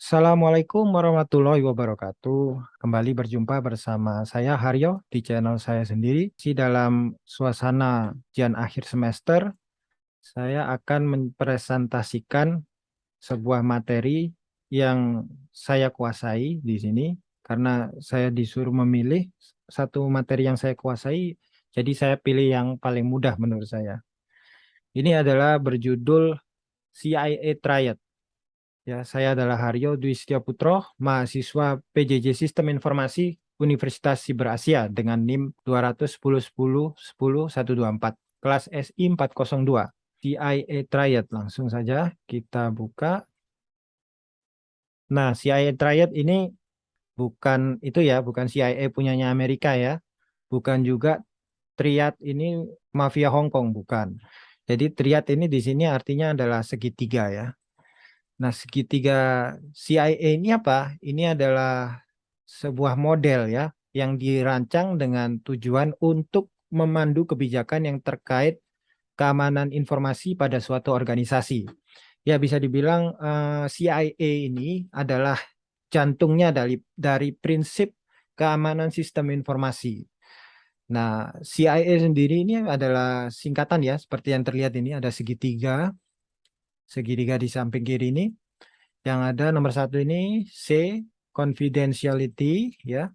Assalamualaikum warahmatullahi wabarakatuh. Kembali berjumpa bersama saya Haryo di channel saya sendiri. Di dalam suasana ujian akhir semester, saya akan mempresentasikan sebuah materi yang saya kuasai di sini karena saya disuruh memilih satu materi yang saya kuasai, jadi saya pilih yang paling mudah menurut saya. Ini adalah berjudul CIA Triad Ya, saya adalah Haryo Dwi Putro, mahasiswa PJJ Sistem Informasi Universitas Siber Asia dengan NIM 21010100124, kelas SI 402, CIA Triad. Langsung saja kita buka. Nah, CIA Triad ini bukan itu ya, bukan CIA punyanya Amerika ya. Bukan juga Triad ini mafia Hong Kong, bukan. Jadi Triad ini di sini artinya adalah segitiga ya. Nah, segitiga CIA ini apa? Ini adalah sebuah model ya yang dirancang dengan tujuan untuk memandu kebijakan yang terkait keamanan informasi pada suatu organisasi. Ya, bisa dibilang uh, eh, CIA ini adalah jantungnya dari dari prinsip keamanan sistem informasi. Nah, CIA sendiri ini adalah singkatan ya, seperti yang terlihat ini ada segitiga segitiga di samping kiri ini. Yang ada nomor satu ini C, confidentiality, ya,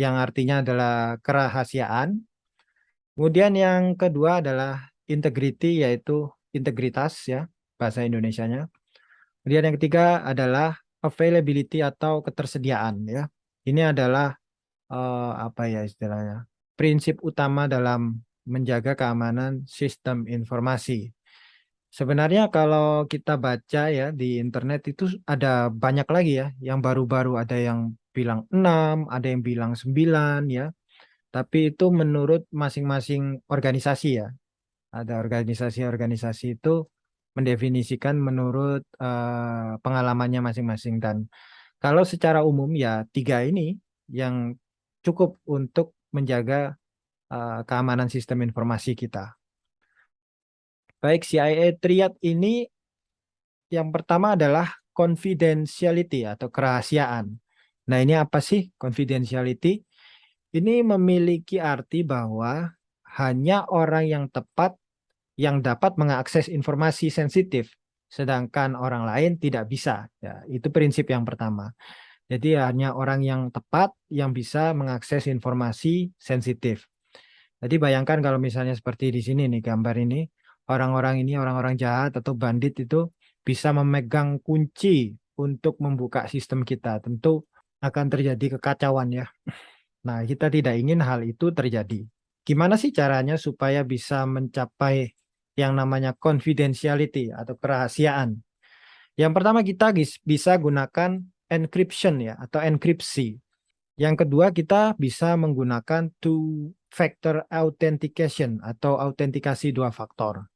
yang artinya adalah kerahasiaan. Kemudian yang kedua adalah integrity, yaitu integritas, ya, bahasa Indonesianya. Kemudian yang ketiga adalah availability atau ketersediaan, ya. Ini adalah uh, apa ya istilahnya? Prinsip utama dalam menjaga keamanan sistem informasi. Sebenarnya kalau kita baca ya di internet itu ada banyak lagi ya, yang baru-baru ada yang bilang 6, ada yang bilang 9 ya. Tapi itu menurut masing-masing organisasi ya. Ada organisasi-organisasi itu mendefinisikan menurut uh, pengalamannya masing-masing dan kalau secara umum ya tiga ini yang cukup untuk menjaga uh, keamanan sistem informasi kita. Baik, CIA Triad ini yang pertama adalah confidentiality atau kerahasiaan. Nah, ini apa sih confidentiality? Ini memiliki arti bahwa hanya orang yang tepat yang dapat mengakses informasi sensitif, sedangkan orang lain tidak bisa. Ya, itu prinsip yang pertama. Jadi hanya orang yang tepat yang bisa mengakses informasi sensitif. Jadi bayangkan kalau misalnya seperti di sini nih gambar ini, orang-orang ini orang-orang jahat atau bandit itu bisa memegang kunci untuk membuka sistem kita. Tentu akan terjadi kekacauan ya. Nah, kita tidak ingin hal itu terjadi. Gimana sih caranya supaya bisa mencapai yang namanya confidentiality atau kerahasiaan? Yang pertama kita bisa gunakan encryption ya atau enkripsi. Yang kedua kita bisa menggunakan two factor authentication atau autentikasi dua faktor.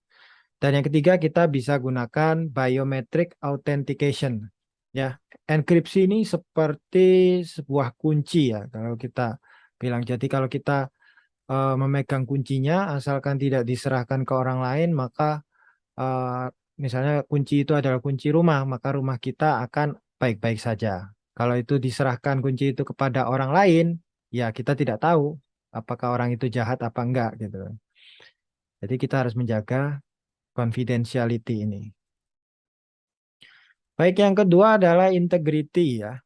Dan yang ketiga kita bisa gunakan biometric authentication. Ya, enkripsi ini seperti sebuah kunci ya kalau kita bilang. Jadi kalau kita uh, memegang kuncinya asalkan tidak diserahkan ke orang lain maka uh, misalnya kunci itu adalah kunci rumah maka rumah kita akan baik-baik saja. Kalau itu diserahkan kunci itu kepada orang lain ya kita tidak tahu apakah orang itu jahat apa enggak gitu. Jadi kita harus menjaga confidentiality ini. Baik, yang kedua adalah integrity ya.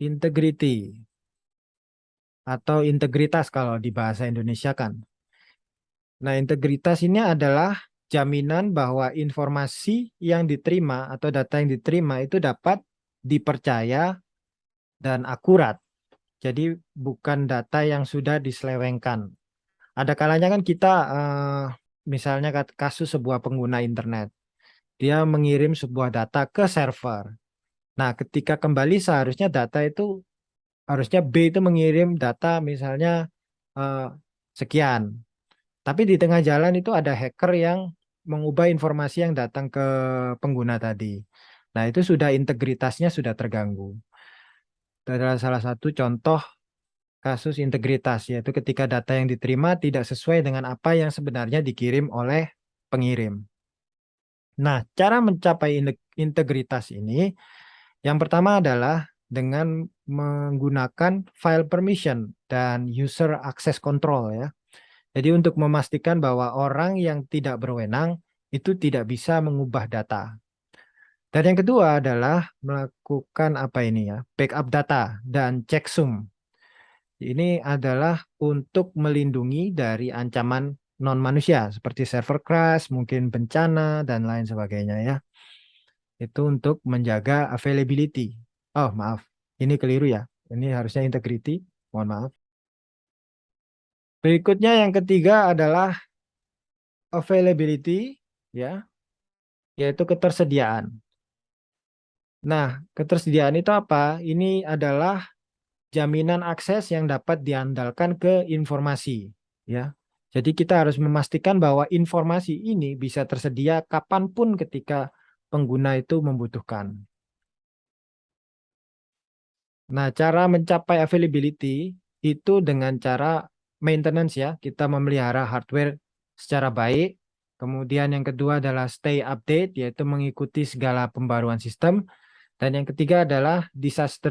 Integrity atau integritas kalau di bahasa Indonesia kan. Nah, integritas ini adalah jaminan bahwa informasi yang diterima atau data yang diterima itu dapat dipercaya dan akurat. Jadi bukan data yang sudah diselewengkan. Ada kalanya kan kita uh, misalnya kasus sebuah pengguna internet. Dia mengirim sebuah data ke server. Nah, ketika kembali seharusnya data itu harusnya B itu mengirim data misalnya uh, sekian. Tapi di tengah jalan itu ada hacker yang mengubah informasi yang datang ke pengguna tadi. Nah, itu sudah integritasnya sudah terganggu. Itu adalah salah satu contoh kasus integritas, yaitu ketika data yang diterima tidak sesuai dengan apa yang sebenarnya dikirim oleh pengirim. Nah, cara mencapai integritas ini Yang pertama adalah dengan menggunakan file permission dan user access control ya. Jadi untuk memastikan bahwa orang yang tidak berwenang itu tidak bisa mengubah data. Dan yang kedua adalah melakukan apa ini ya, backup data dan checksum. Ini adalah untuk melindungi dari ancaman non manusia seperti server crash, mungkin bencana dan lain sebagainya ya. Itu untuk menjaga availability. Oh, maaf. Ini keliru ya. Ini harusnya integrity. Mohon maaf. Berikutnya yang ketiga adalah availability ya. Yaitu ketersediaan. Nah, ketersediaan itu apa? Ini adalah jaminan akses yang dapat diandalkan ke informasi, ya. Jadi kita harus memastikan bahwa informasi ini bisa tersedia kapan pun ketika pengguna itu membutuhkan. Nah, cara mencapai availability itu dengan cara maintenance ya, kita memelihara hardware secara baik. Kemudian yang kedua adalah stay update, yaitu mengikuti segala pembaruan sistem. Dan yang ketiga adalah disaster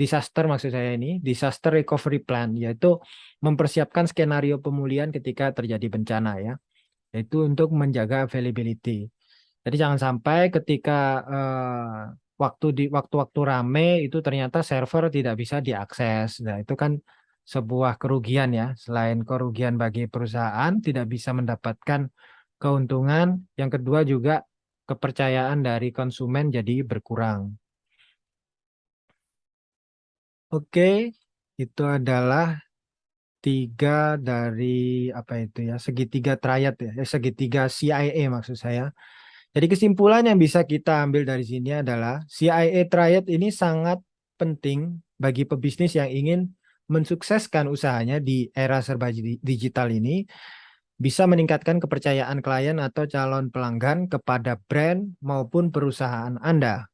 disaster maksud saya ini, disaster recovery plan, yaitu mempersiapkan skenario pemulihan ketika terjadi bencana ya, yaitu untuk menjaga availability. Jadi jangan sampai ketika eh, waktu di waktu-waktu rame itu ternyata server tidak bisa diakses. Nah itu kan sebuah kerugian ya. Selain kerugian bagi perusahaan tidak bisa mendapatkan keuntungan, yang kedua juga kepercayaan dari konsumen jadi berkurang. Oke, itu adalah tiga dari apa itu ya segitiga triad ya eh, segitiga CIA maksud saya. Jadi kesimpulan yang bisa kita ambil dari sini adalah CIA triad ini sangat penting bagi pebisnis yang ingin mensukseskan usahanya di era serba digital ini bisa meningkatkan kepercayaan klien atau calon pelanggan kepada brand maupun perusahaan Anda.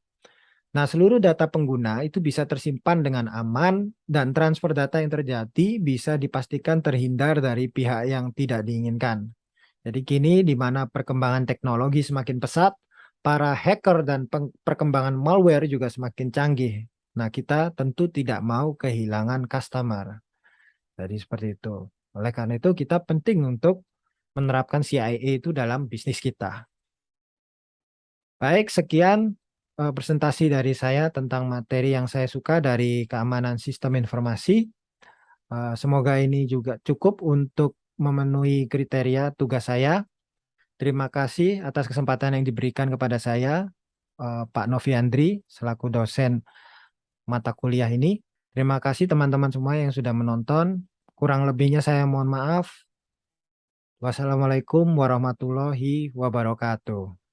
Nah, seluruh data pengguna itu bisa tersimpan dengan aman dan transfer data yang terjadi bisa dipastikan terhindar dari pihak yang tidak diinginkan. Jadi kini di mana perkembangan teknologi semakin pesat, para hacker dan perkembangan malware juga semakin canggih. Nah, kita tentu tidak mau kehilangan customer. Jadi seperti itu. Oleh karena itu kita penting untuk menerapkan CIA itu dalam bisnis kita. Baik, sekian uh, presentasi dari saya tentang materi yang saya suka dari keamanan sistem informasi. Uh, semoga ini juga cukup untuk memenuhi kriteria tugas saya. Terima kasih atas kesempatan yang diberikan kepada saya, uh, Pak Novi Andri, selaku dosen mata kuliah ini. Terima kasih teman-teman semua yang sudah menonton. Kurang lebihnya saya mohon maaf. Wassalamualaikum warahmatullahi wabarakatuh.